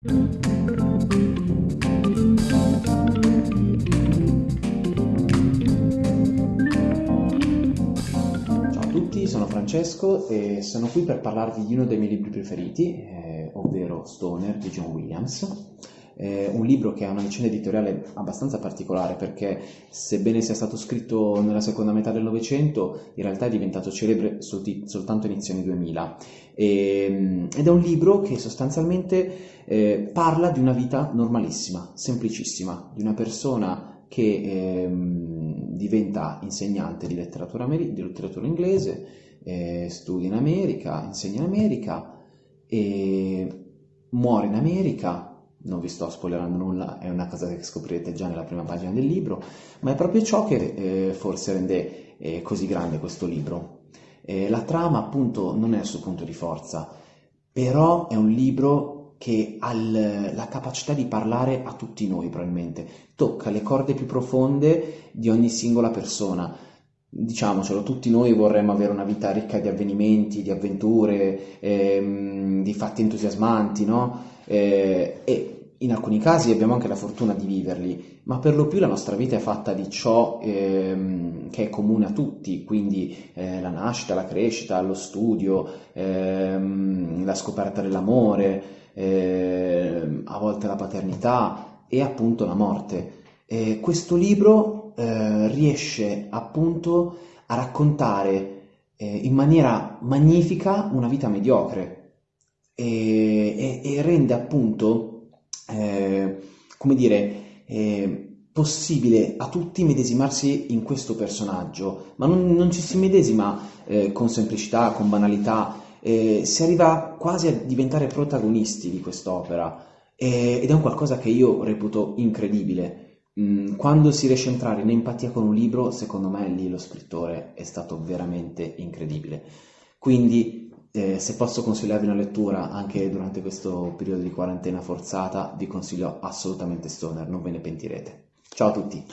Ciao a tutti, sono Francesco e sono qui per parlarvi di uno dei miei libri preferiti, eh, ovvero Stoner di John Williams. Eh, un libro che ha una vicenda editoriale abbastanza particolare perché sebbene sia stato scritto nella seconda metà del Novecento, in realtà è diventato celebre solti- soltanto inizio anni 2000 e, ed è un libro che sostanzialmente eh, parla di una vita normalissima, semplicissima, di una persona che eh, diventa insegnante di letteratura, ameri- di letteratura inglese, eh, studia in America, insegna in America e muore in America non vi sto spoilerando nulla, è una cosa che scoprirete già nella prima pagina del libro, ma è proprio ciò che eh, forse rende eh, così grande questo libro. Eh, la trama appunto non è il suo punto di forza, però è un libro che ha la capacità di parlare a tutti noi probabilmente, tocca le corde più profonde di ogni singola persona. Diciamocelo, tutti noi vorremmo avere una vita ricca di avvenimenti, di avventure, ehm, di fatti entusiasmanti, no? eh, e in alcuni casi abbiamo anche la fortuna di viverli, ma per lo più la nostra vita è fatta di ciò ehm, che è comune a tutti, quindi eh, la nascita, la crescita, lo studio, ehm, la scoperta dell'amore, ehm, a volte la paternità e appunto la morte. E questo libro eh, riesce appunto a raccontare eh, in maniera magnifica una vita mediocre e, e, e rende appunto, eh, come dire, eh, possibile a tutti medesimarsi in questo personaggio, ma non, non ci si medesima eh, con semplicità, con banalità, eh, si arriva quasi a diventare protagonisti di quest'opera eh, ed è un qualcosa che io reputo incredibile. Mm, quando si riesce a entrare in empatia con un libro, secondo me lì lo scrittore è stato veramente incredibile. Quindi eh, se posso consigliarvi una lettura anche durante questo periodo di quarantena forzata, vi consiglio assolutamente Stoner, non ve ne pentirete. Ciao a tutti!